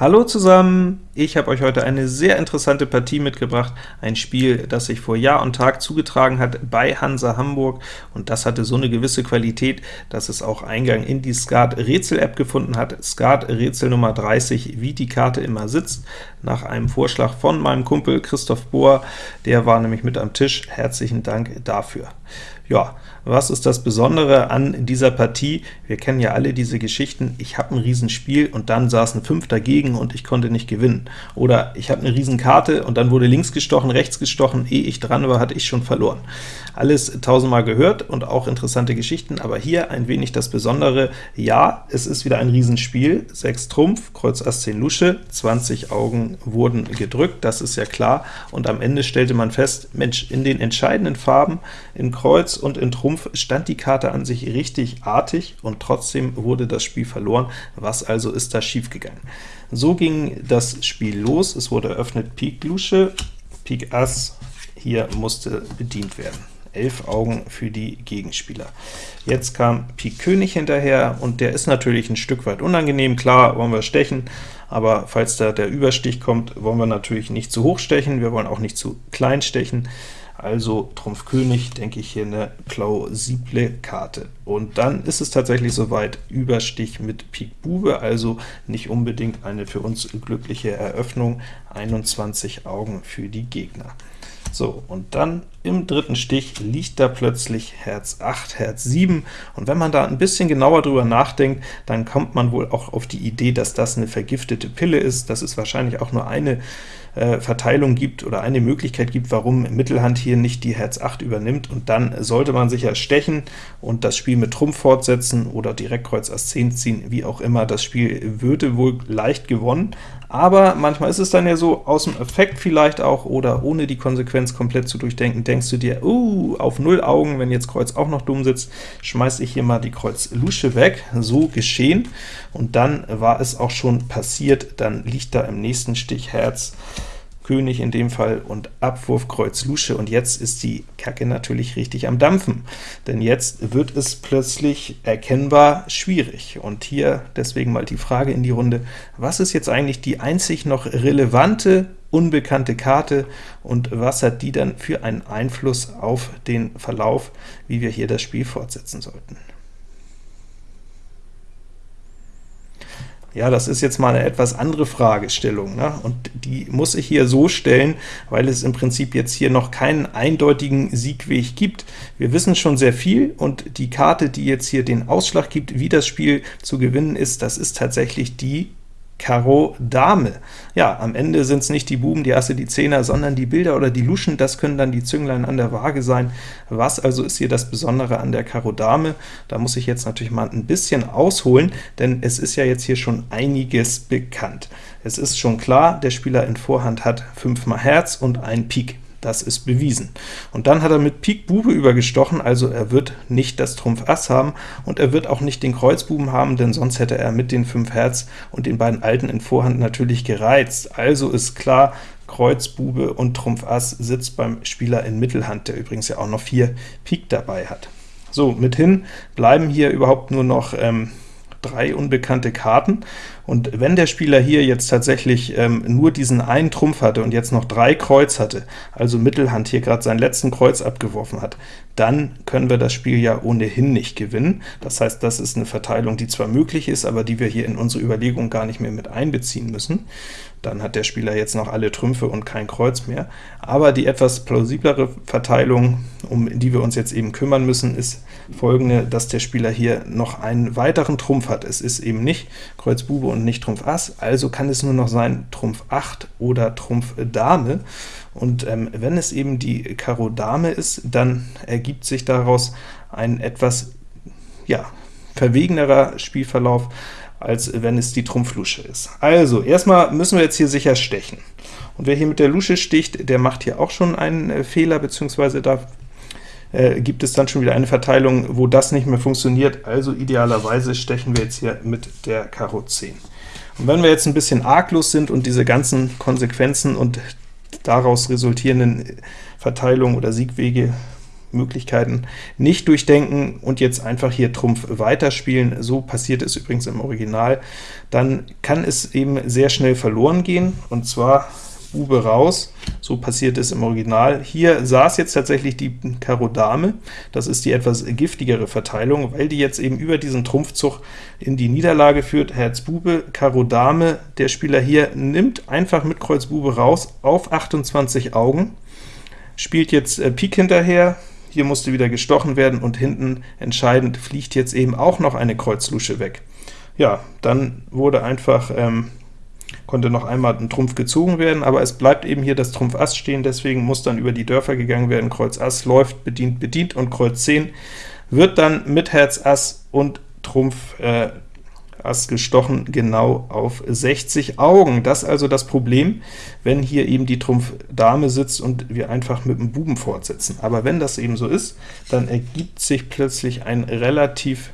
Hallo zusammen! Ich habe euch heute eine sehr interessante Partie mitgebracht, ein Spiel, das sich vor Jahr und Tag zugetragen hat bei Hansa Hamburg, und das hatte so eine gewisse Qualität, dass es auch Eingang in die Skat-Rätsel-App gefunden hat. Skat-Rätsel Nummer 30, wie die Karte immer sitzt, nach einem Vorschlag von meinem Kumpel Christoph Bohr, der war nämlich mit am Tisch. Herzlichen Dank dafür. Ja, was ist das Besondere an dieser Partie? Wir kennen ja alle diese Geschichten, ich habe ein Riesenspiel und dann saß ein 5 dagegen und ich konnte nicht gewinnen. Oder ich habe eine Riesenkarte und dann wurde links gestochen, rechts gestochen, ehe ich dran war, hatte ich schon verloren. Alles tausendmal gehört und auch interessante Geschichten, aber hier ein wenig das Besondere. Ja, es ist wieder ein Riesenspiel, 6 Trumpf, Kreuz Ass 10 Lusche, 20 Augen wurden gedrückt, das ist ja klar, und am Ende stellte man fest, Mensch, in den entscheidenden Farben, in Kreuz und in Trumpf, stand die Karte an sich richtig artig, und trotzdem wurde das Spiel verloren. Was also ist da schiefgegangen? So ging das Spiel los, es wurde eröffnet Pik Lusche, Pik Ass, hier musste bedient werden. 11 Augen für die Gegenspieler. Jetzt kam Pik König hinterher, und der ist natürlich ein Stück weit unangenehm. Klar wollen wir stechen, aber falls da der Überstich kommt, wollen wir natürlich nicht zu hoch stechen, wir wollen auch nicht zu klein stechen. Also Trumpf König, denke ich, hier eine plausible Karte. Und dann ist es tatsächlich soweit, Überstich mit Pik Bube, also nicht unbedingt eine für uns glückliche Eröffnung, 21 Augen für die Gegner. So, und dann im dritten Stich liegt da plötzlich Herz 8, Herz 7, und wenn man da ein bisschen genauer drüber nachdenkt, dann kommt man wohl auch auf die Idee, dass das eine vergiftete Pille ist. Das ist wahrscheinlich auch nur eine äh, Verteilung gibt oder eine Möglichkeit gibt, warum Mittelhand hier nicht die Herz 8 übernimmt, und dann sollte man sicher stechen und das Spiel mit Trumpf fortsetzen oder direkt Kreuz Ass 10 ziehen, wie auch immer. Das Spiel würde wohl leicht gewonnen, aber manchmal ist es dann ja so, aus dem Effekt vielleicht auch, oder ohne die Konsequenz komplett zu durchdenken, denkst du dir, uh, auf null Augen, wenn jetzt Kreuz auch noch dumm sitzt, schmeiß ich hier mal die Kreuz Lusche weg. So geschehen, und dann war es auch schon passiert, dann liegt da im nächsten Stich Herz König in dem Fall und Abwurf Kreuz Lusche, und jetzt ist die Kacke natürlich richtig am Dampfen, denn jetzt wird es plötzlich erkennbar schwierig. Und hier deswegen mal die Frage in die Runde, was ist jetzt eigentlich die einzig noch relevante unbekannte Karte, und was hat die dann für einen Einfluss auf den Verlauf, wie wir hier das Spiel fortsetzen sollten? Ja, das ist jetzt mal eine etwas andere Fragestellung, ne? und die muss ich hier so stellen, weil es im Prinzip jetzt hier noch keinen eindeutigen Siegweg gibt. Wir wissen schon sehr viel, und die Karte, die jetzt hier den Ausschlag gibt, wie das Spiel zu gewinnen ist, das ist tatsächlich die Karo Dame. Ja, am Ende sind es nicht die Buben, die Asse, die Zehner, sondern die Bilder oder die Luschen, das können dann die Zünglein an der Waage sein. Was also ist hier das Besondere an der Karo Dame? Da muss ich jetzt natürlich mal ein bisschen ausholen, denn es ist ja jetzt hier schon einiges bekannt. Es ist schon klar, der Spieler in Vorhand hat 5 mal Herz und ein Pik. Das ist bewiesen. Und dann hat er mit Pik Bube übergestochen, also er wird nicht das Trumpf Ass haben, und er wird auch nicht den Kreuzbuben haben, denn sonst hätte er mit den 5 Herz und den beiden Alten in Vorhand natürlich gereizt. Also ist klar, Kreuz, Bube und Trumpf Ass sitzt beim Spieler in Mittelhand, der übrigens ja auch noch 4 Pik dabei hat. So, mithin bleiben hier überhaupt nur noch ähm, drei unbekannte Karten, und wenn der Spieler hier jetzt tatsächlich ähm, nur diesen einen Trumpf hatte und jetzt noch drei Kreuz hatte, also Mittelhand hier gerade seinen letzten Kreuz abgeworfen hat, dann können wir das Spiel ja ohnehin nicht gewinnen. Das heißt, das ist eine Verteilung, die zwar möglich ist, aber die wir hier in unsere Überlegung gar nicht mehr mit einbeziehen müssen. Dann hat der Spieler jetzt noch alle Trümpfe und kein Kreuz mehr. Aber die etwas plausiblere Verteilung, um die wir uns jetzt eben kümmern müssen, ist folgende, dass der Spieler hier noch einen weiteren Trumpf hat. Es ist eben nicht Kreuz Bube und nicht Trumpf Ass, also kann es nur noch sein Trumpf 8 oder Trumpf Dame. Und ähm, wenn es eben die Karo Dame ist, dann ergibt sich daraus ein etwas ja, verwegenerer Spielverlauf, als wenn es die Trumpf-Lusche ist. Also, erstmal müssen wir jetzt hier sicher stechen. Und wer hier mit der Lusche sticht, der macht hier auch schon einen äh, Fehler, beziehungsweise da äh, gibt es dann schon wieder eine Verteilung, wo das nicht mehr funktioniert. Also idealerweise stechen wir jetzt hier mit der Karo 10. Und wenn wir jetzt ein bisschen arglos sind und diese ganzen Konsequenzen und daraus resultierenden Verteilungen oder Siegwege Möglichkeiten nicht durchdenken und jetzt einfach hier Trumpf weiterspielen, so passiert es übrigens im Original, dann kann es eben sehr schnell verloren gehen, und zwar Bube raus, so passiert es im Original. Hier saß jetzt tatsächlich die Karo Dame, das ist die etwas giftigere Verteilung, weil die jetzt eben über diesen Trumpfzug in die Niederlage führt. Herz Bube, Karo Dame, der Spieler hier nimmt einfach mit Kreuz Bube raus auf 28 Augen, spielt jetzt äh, Pik hinterher, hier musste wieder gestochen werden, und hinten entscheidend fliegt jetzt eben auch noch eine Kreuzlusche weg. Ja, dann wurde einfach ähm, konnte noch einmal ein Trumpf gezogen werden, aber es bleibt eben hier das Trumpf Ass stehen, deswegen muss dann über die Dörfer gegangen werden. Kreuz Ass läuft, bedient, bedient, und Kreuz 10 wird dann mit Herz Ass und Trumpf äh, Ass gestochen, genau auf 60 Augen. Das ist also das Problem, wenn hier eben die Trumpf Dame sitzt und wir einfach mit dem Buben fortsetzen. Aber wenn das eben so ist, dann ergibt sich plötzlich ein relativ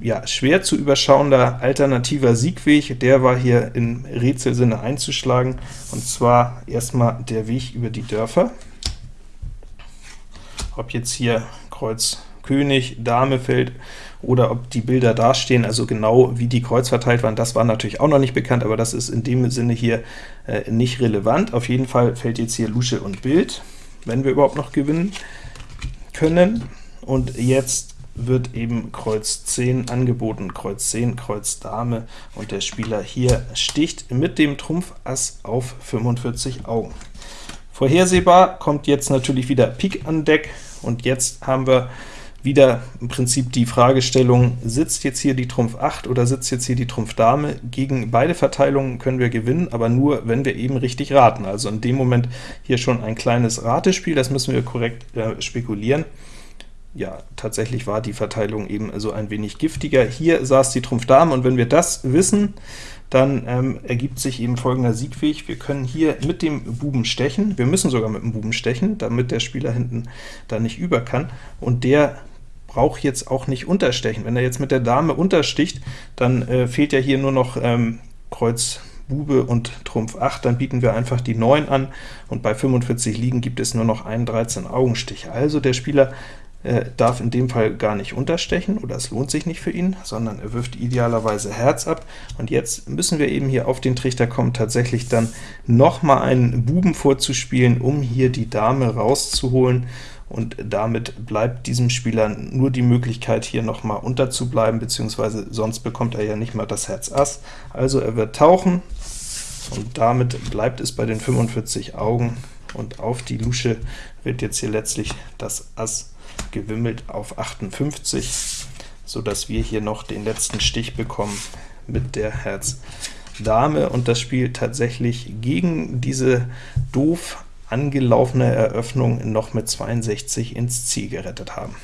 ja, schwer zu überschauender alternativer Siegweg, der war hier im Rätselsinne einzuschlagen, und zwar erstmal der Weg über die Dörfer. Ob jetzt hier Kreuz König, Dame fällt, oder ob die Bilder dastehen, also genau wie die Kreuz verteilt waren, das war natürlich auch noch nicht bekannt, aber das ist in dem Sinne hier äh, nicht relevant. Auf jeden Fall fällt jetzt hier Lusche und Bild, wenn wir überhaupt noch gewinnen können. Und jetzt wird eben Kreuz 10 angeboten, Kreuz 10, Kreuz Dame, und der Spieler hier sticht mit dem Trumpf Ass auf 45 Augen. Vorhersehbar kommt jetzt natürlich wieder Pik an Deck, und jetzt haben wir wieder im Prinzip die Fragestellung, sitzt jetzt hier die Trumpf 8 oder sitzt jetzt hier die Trumpf Dame? Gegen beide Verteilungen können wir gewinnen, aber nur, wenn wir eben richtig raten. Also in dem Moment hier schon ein kleines Ratespiel, das müssen wir korrekt äh, spekulieren ja, tatsächlich war die Verteilung eben so ein wenig giftiger. Hier saß die Trumpf Dame, und wenn wir das wissen, dann ähm, ergibt sich eben folgender Siegweg. Wir können hier mit dem Buben stechen, wir müssen sogar mit dem Buben stechen, damit der Spieler hinten da nicht über kann, und der braucht jetzt auch nicht unterstechen. Wenn er jetzt mit der Dame untersticht, dann äh, fehlt ja hier nur noch ähm, Kreuz Bube und Trumpf 8, dann bieten wir einfach die 9 an, und bei 45 Liegen gibt es nur noch einen 13 Augenstich. Also der Spieler er darf in dem Fall gar nicht unterstechen, oder es lohnt sich nicht für ihn, sondern er wirft idealerweise Herz ab. Und jetzt müssen wir eben hier auf den Trichter kommen, tatsächlich dann noch mal einen Buben vorzuspielen, um hier die Dame rauszuholen, und damit bleibt diesem Spieler nur die Möglichkeit, hier noch mal unterzubleiben, beziehungsweise sonst bekommt er ja nicht mal das Herz Ass. Also er wird tauchen, und damit bleibt es bei den 45 Augen, und auf die Lusche wird jetzt hier letztlich das Ass gewimmelt auf 58, so dass wir hier noch den letzten Stich bekommen mit der Herz Dame und das Spiel tatsächlich gegen diese doof angelaufene Eröffnung noch mit 62 ins Ziel gerettet haben.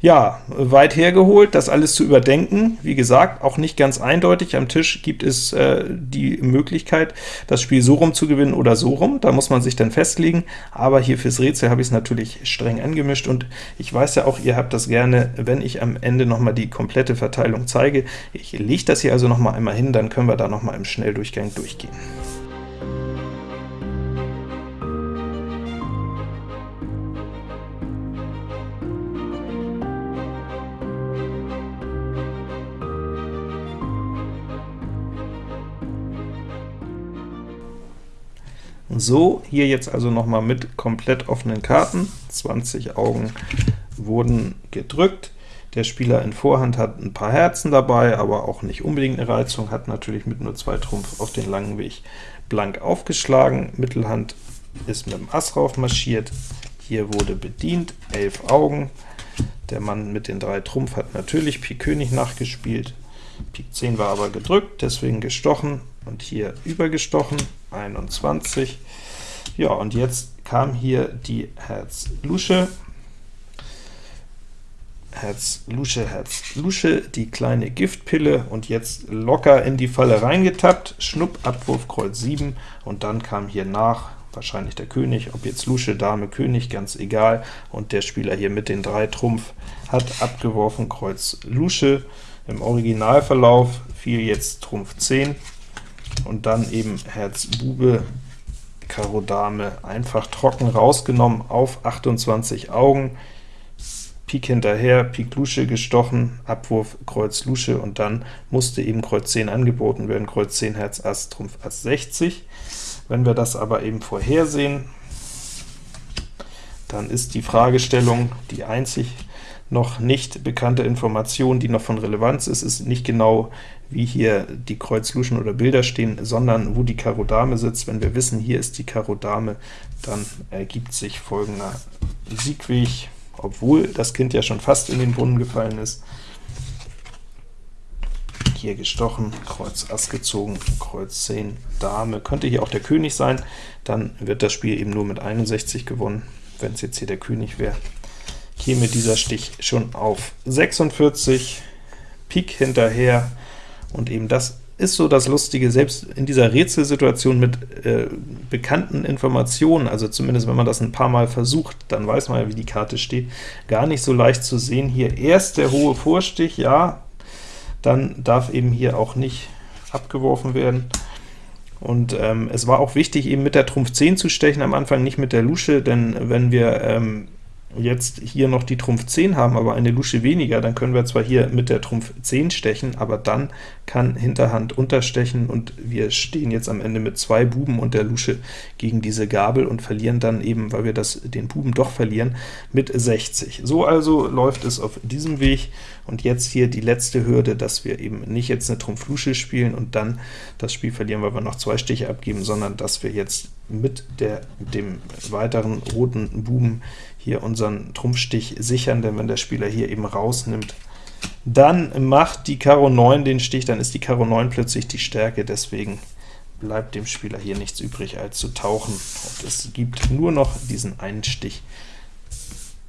Ja, weit hergeholt, das alles zu überdenken. Wie gesagt, auch nicht ganz eindeutig. Am Tisch gibt es äh, die Möglichkeit, das Spiel so rum zu gewinnen oder so rum. Da muss man sich dann festlegen. Aber hier fürs Rätsel habe ich es natürlich streng angemischt, und ich weiß ja auch, ihr habt das gerne, wenn ich am Ende noch mal die komplette Verteilung zeige. Ich lege das hier also noch mal einmal hin, dann können wir da noch mal im Schnelldurchgang durchgehen. So, hier jetzt also noch mal mit komplett offenen Karten, 20 Augen wurden gedrückt. Der Spieler in Vorhand hat ein paar Herzen dabei, aber auch nicht unbedingt eine Reizung, hat natürlich mit nur zwei Trumpf auf den langen Weg blank aufgeschlagen. Mittelhand ist mit dem Ass rauf marschiert, hier wurde bedient, 11 Augen. Der Mann mit den drei Trumpf hat natürlich Pik König nachgespielt, Pik 10 war aber gedrückt, deswegen gestochen, und hier übergestochen, 21. Ja, und jetzt kam hier die Herz Lusche, Herz Lusche, Herz Lusche, die kleine Giftpille, und jetzt locker in die Falle reingetappt, Schnupp, Abwurf, Kreuz 7, und dann kam hier nach wahrscheinlich der König, ob jetzt Lusche, Dame, König, ganz egal, und der Spieler hier mit den drei Trumpf hat abgeworfen, Kreuz Lusche. Im Originalverlauf. Fiel jetzt Trumpf 10, und dann eben Herz Bube, Karo Dame einfach trocken rausgenommen auf 28 Augen, Pik hinterher, Pik Lusche gestochen, Abwurf Kreuz Lusche, und dann musste eben Kreuz 10 angeboten werden, Kreuz 10 Herz Ass, Trumpf Ass 60. Wenn wir das aber eben vorhersehen, dann ist die Fragestellung die einzig noch nicht bekannte Information, die noch von Relevanz ist, ist nicht genau, wie hier die Kreuz Luschen oder Bilder stehen, sondern wo die Karo Dame sitzt. Wenn wir wissen, hier ist die Karo Dame, dann ergibt sich folgender Siegweg, obwohl das Kind ja schon fast in den Brunnen gefallen ist. Hier gestochen, Kreuz Ass gezogen, Kreuz 10, Dame, könnte hier auch der König sein, dann wird das Spiel eben nur mit 61 gewonnen, wenn es jetzt hier der König wäre käme dieser Stich schon auf 46, Pik hinterher, und eben das ist so das Lustige, selbst in dieser Rätselsituation mit äh, bekannten Informationen, also zumindest wenn man das ein paar Mal versucht, dann weiß man ja, wie die Karte steht, gar nicht so leicht zu sehen. Hier erst der hohe Vorstich, ja, dann darf eben hier auch nicht abgeworfen werden. Und ähm, es war auch wichtig, eben mit der Trumpf 10 zu stechen, am Anfang nicht mit der Lusche, denn wenn wir ähm, jetzt hier noch die Trumpf 10 haben, aber eine Lusche weniger, dann können wir zwar hier mit der Trumpf 10 stechen, aber dann kann Hinterhand unterstechen, und wir stehen jetzt am Ende mit zwei Buben und der Lusche gegen diese Gabel und verlieren dann eben, weil wir das, den Buben doch verlieren, mit 60. So also läuft es auf diesem Weg, und jetzt hier die letzte Hürde, dass wir eben nicht jetzt eine Trumpf Lusche spielen und dann das Spiel verlieren, weil wir noch zwei Stiche abgeben, sondern dass wir jetzt mit der, dem weiteren roten Buben hier unseren Trumpfstich sichern, denn wenn der Spieler hier eben rausnimmt, dann macht die Karo 9 den Stich, dann ist die Karo 9 plötzlich die Stärke, deswegen bleibt dem Spieler hier nichts übrig, als zu tauchen, und es gibt nur noch diesen einen Stich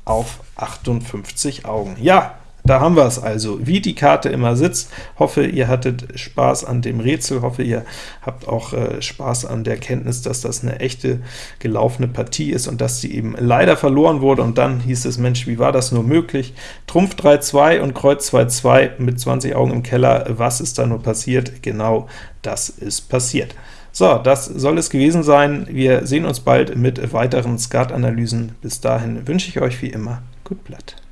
auf 58 Augen. Ja, da haben wir es also, wie die Karte immer sitzt. Hoffe, ihr hattet Spaß an dem Rätsel, hoffe, ihr habt auch äh, Spaß an der Kenntnis, dass das eine echte gelaufene Partie ist und dass sie eben leider verloren wurde, und dann hieß es, Mensch, wie war das nur möglich? Trumpf 3-2 und Kreuz 2-2 mit 20 Augen im Keller, was ist da nur passiert? Genau das ist passiert. So, das soll es gewesen sein. Wir sehen uns bald mit weiteren Skat-Analysen. Bis dahin wünsche ich euch wie immer gut Blatt.